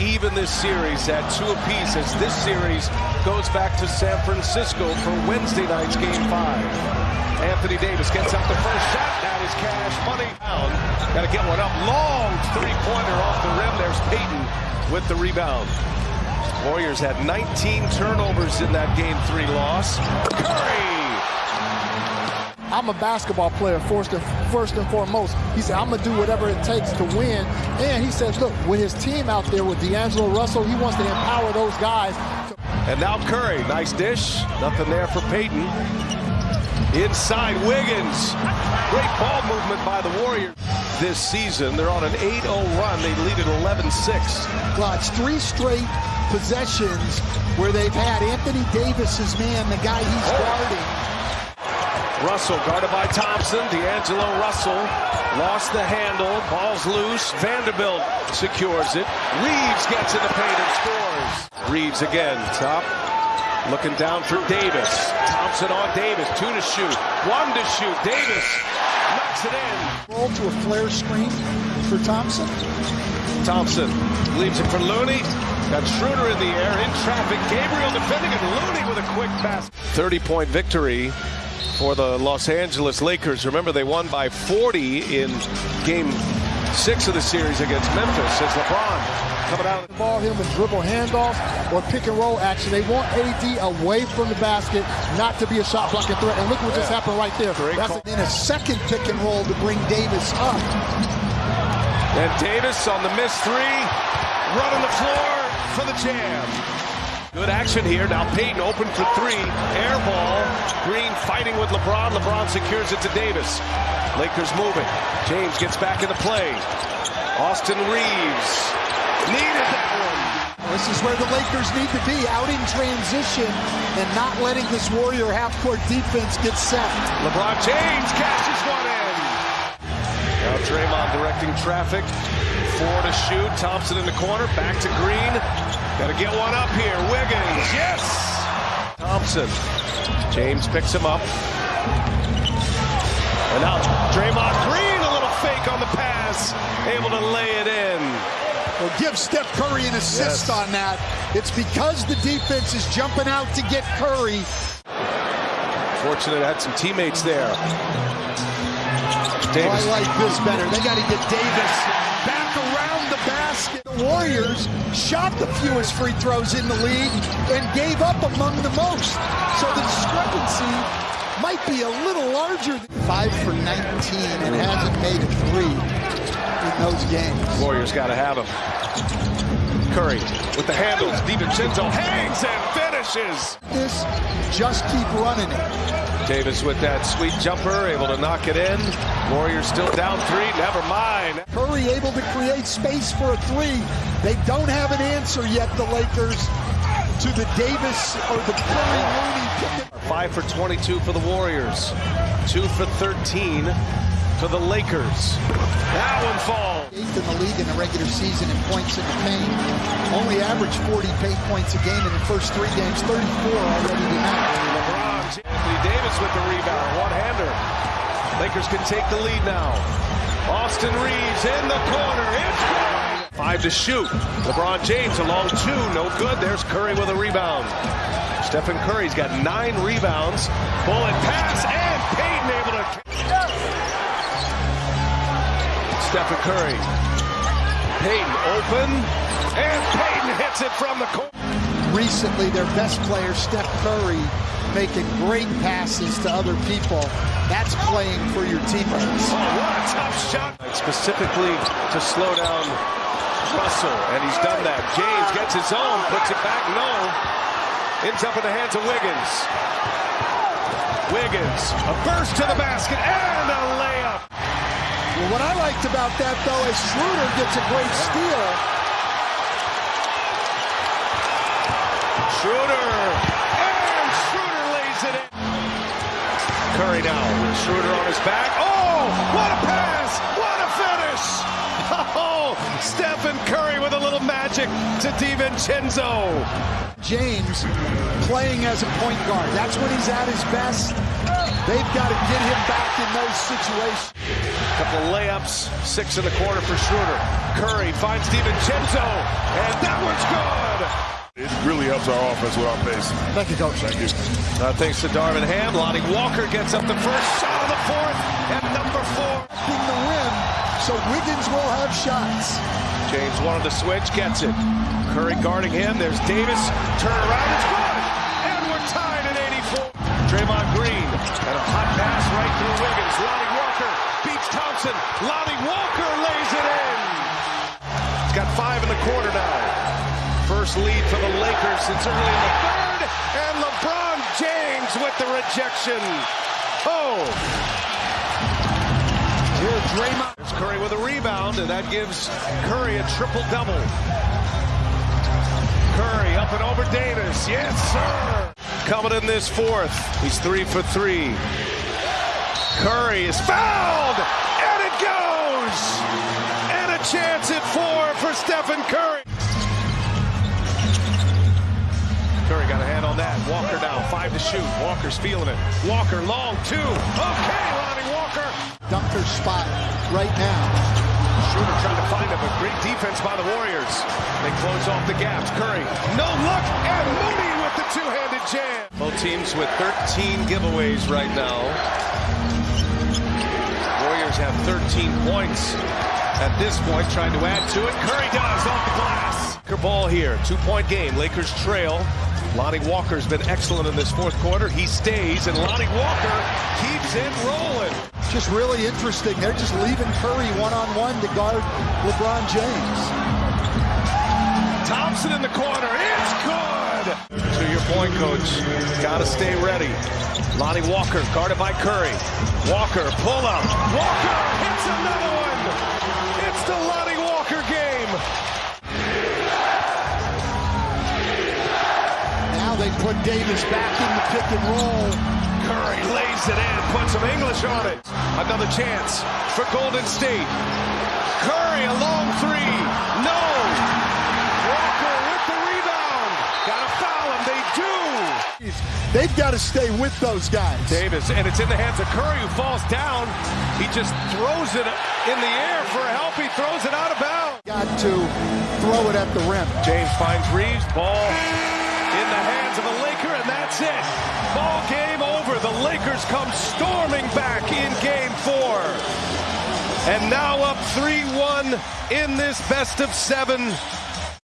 even this series at two apiece as this series goes back to San Francisco for Wednesday night's game five. Anthony Davis gets up the first shot. That is cash money. Got to get one up. Long three-pointer off the rim. There's Payton with the rebound. Warriors had 19 turnovers in that game three loss. Curry I'm a basketball player first and, first and foremost. He said, I'm going to do whatever it takes to win. And he says, look, with his team out there with D'Angelo Russell, he wants to empower those guys. And now Curry, nice dish. Nothing there for Payton. Inside Wiggins. Great ball movement by the Warriors this season. They're on an 8-0 run. They lead at 11-6. Well, it's three straight possessions where they've had Anthony Davis's man, the guy he's oh. guarding, Russell guarded by Thompson. D'Angelo Russell lost the handle. Ball's loose. Vanderbilt secures it. Reaves gets in the paint and scores. Reaves again. Top. Looking down for Davis. Thompson on Davis. Two to shoot. One to shoot. Davis knocks it in. Ball to a flare screen for Thompson. Thompson leaves it for Looney. Got Schroeder in the air in traffic. Gabriel defending and Looney with a quick pass. 30 point victory for the Los Angeles Lakers. Remember, they won by 40 in game six of the series against Memphis as LeBron coming out. Ball him with dribble handoffs or pick and roll action. They want AD away from the basket, not to be a shot blocking threat. And look what just happened right there. Great That's call. in a second pick and roll to bring Davis up. And Davis on the missed three, running the floor for the jam. Good action here. Now Payton open for three. Air ball. Green fighting with LeBron. LeBron secures it to Davis. Lakers moving. James gets back into play. Austin Reaves needed that one. This is where the Lakers need to be, out in transition and not letting this Warrior half-court defense get set. LeBron James catches one in. Now Draymond directing traffic. Four to shoot. Thompson in the corner. Back to Green. Got to get one up here. Wiggins. Yes. Thompson. James picks him up. And now Draymond Green, a little fake on the pass. Able to lay it in. Well, give Steph Curry an assist yes. on that. It's because the defense is jumping out to get Curry. Fortunate had some teammates there. Davis. Oh, I like this better. They got to get Davis back around the basket. The Warriors shot the fewest free throws in the league and gave up among the most. So the discrepancy might be a little larger. Five for 19 and hasn't made a three in those games. Warriors got to have him. Curry with the handles. DiVincenzo hangs and finishes. This, just keep running it. Davis with that sweet jumper, able to knock it in. Warriors still down three, never mind. Curry able to create space for a three. They don't have an answer yet, the Lakers, to the Davis or the Curry Looney Five for 22 for the Warriors. Two for 13 to the Lakers. That one falls. Eighth in the league in the regular season in points in the paint. Only averaged 40 paint points a game in the first three games, 34 already tonight. LeBron's Anthony Davis with the rebound. One-hander. Lakers can take the lead now. Austin Reaves in the corner. It's good. Five to shoot. LeBron James along two. No good. There's Curry with a rebound. Stephen Curry's got nine rebounds. Bullet pass Stephen Curry. Payton open. And Payton hits it from the corner. Recently, their best player, Steph Curry, making great passes to other people. That's playing for your teammates. Oh, what a tough shot. Specifically to slow down Russell, and he's done that. James gets his own, puts it back, no. Ends up in the hands of Wiggins. Wiggins, a burst to the basket, and a layup. Well, what I liked about that, though, is Schroeder gets a great steal. Schroeder And Schroeder lays it in. Curry now. Schroeder on his back. Oh, what a pass! What a finish! Oh, Stephen Curry with a little magic to DiVincenzo. James playing as a point guard. That's when he's at his best. They've got to get him back in those situations. Couple layups, six in the corner for Schroeder. Curry finds DiVincenzo, and that one's good. It really helps our offense with our pace. Thank you, Coach. Thank you. Uh, thanks to Darvin Ham, Lonnie Walker gets up the first shot of the fourth, and number four. In the rim, so Wiggins will have shots. James wanted to switch, gets it. Curry guarding him. There's Davis. Turn around, it's good. And we're tied at 84. Draymond Green and a hot pass right through Wiggins. Lonnie Walker beats Thompson. Lonnie Walker lays it in. He's got five in the quarter now. First lead for the Lakers since early in the third. And LeBron James with the rejection. Oh. Here, Draymond. Curry with a rebound, and that gives Curry a triple-double. Curry up and over Davis. Yes, sir. Coming in this fourth. He's three for three. Curry is fouled, and it goes. And a chance at four for Stephen Curry. Curry got a hand on that. Walker now, five to shoot. Walker's feeling it. Walker long two. Okay, Lonnie Walker. Dunker spot right now. Schroeder trying to find him, but great defense by the Warriors. They close off the gaps. Curry, no look, and Looney with the two-handed jam. Both teams with 13 giveaways right now. Warriors have 13 points at this point, trying to add to it. Curry does off the glass. Ball here, two-point game. Lakers trail. Lonnie Walker's been excellent in this fourth quarter. He stays, and Lonnie Walker keeps it rolling. Just really interesting. They're just leaving Curry one-on-one to guard LeBron James. Thompson in the corner. It's good. Coach. Got to stay ready. Lonnie Walker guarded by Curry. Walker pull up. Walker hits another one. It's the Lonnie Walker game. Now they put Davis back in the pick and roll. Curry lays it in, puts some English on it. Another chance for Golden State. Curry a long three. No. Walker with the rebound. Got to foul him. They do. They've got to stay with those guys. Davis, and it's in the hands of Curry, who falls down. He just throws it in the air for help. He throws it out of bounds. Got to throw it at the rim. James finds Reaves. Ball in the hands of the Laker, and that's it. Ball game over. The Lakers come storming back in game four. And now up 3-1 in this best of seven